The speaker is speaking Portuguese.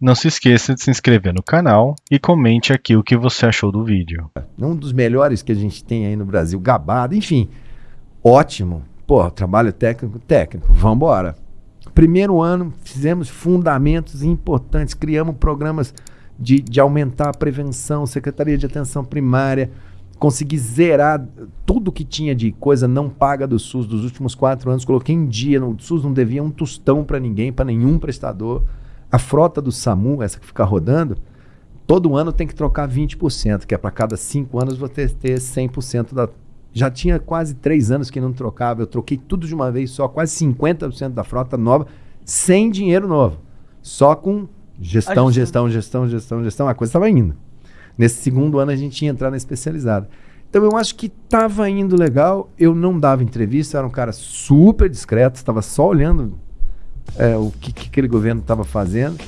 Não se esqueça de se inscrever no canal e comente aqui o que você achou do vídeo. Um dos melhores que a gente tem aí no Brasil, gabado, enfim, ótimo. Pô, trabalho técnico, técnico, vamos embora. Primeiro ano, fizemos fundamentos importantes, criamos programas de, de aumentar a prevenção, Secretaria de Atenção Primária, consegui zerar tudo que tinha de coisa não paga do SUS dos últimos quatro anos, coloquei em dia, o SUS não devia um tostão para ninguém, para nenhum prestador. A frota do SAMU, essa que fica rodando, todo ano tem que trocar 20%, que é para cada cinco anos você ter 100% da. Já tinha quase três anos que não trocava, eu troquei tudo de uma vez só, quase 50% da frota nova, sem dinheiro novo. Só com gestão, gestão, gestão, gestão, gestão, a coisa estava indo. Nesse segundo ano a gente ia entrar na especializada. Então eu acho que estava indo legal, eu não dava entrevista, eu era um cara super discreto, estava só olhando é, o que, que aquele governo estava fazendo.